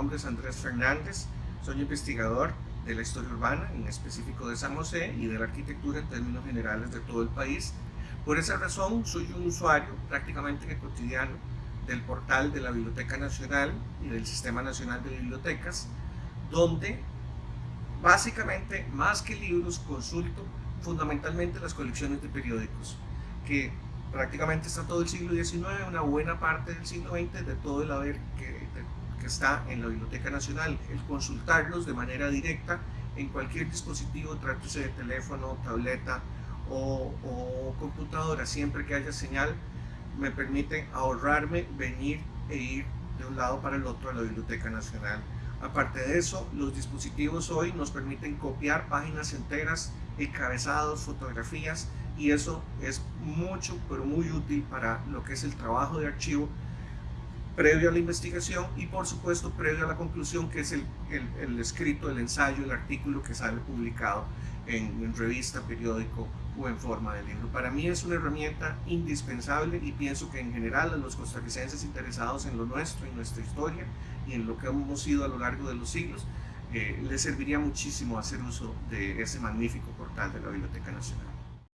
nombre es Andrés Fernández, soy investigador de la historia urbana, en específico de San José, y de la arquitectura en términos generales de todo el país. Por esa razón, soy un usuario prácticamente cotidiano del portal de la Biblioteca Nacional y del Sistema Nacional de Bibliotecas, donde básicamente, más que libros, consulto fundamentalmente las colecciones de periódicos, que prácticamente está todo el siglo XIX, una buena parte del siglo XX, de todo el haber que, que está en la Biblioteca Nacional, el consultarlos de manera directa en cualquier dispositivo, trátese de teléfono, tableta o, o computadora, siempre que haya señal, me permite ahorrarme venir e ir de un lado para el otro a la Biblioteca Nacional. Aparte de eso, los dispositivos hoy nos permiten copiar páginas enteras, encabezados, fotografías, y eso es mucho, pero muy útil para lo que es el trabajo de archivo previo a la investigación y por supuesto previo a la conclusión que es el, el, escrito, el ensayo, el artículo que sale publicado en, en, revista, periódico o en forma de libro. Para mí es una herramienta indispensable y pienso que en general a los costarricenses interesados en lo nuestro, en nuestra historia y en lo que hemos sido a lo largo de los siglos, eh, les serviría muchísimo hacer uso de ese magnífico portal de la Biblioteca Nacional.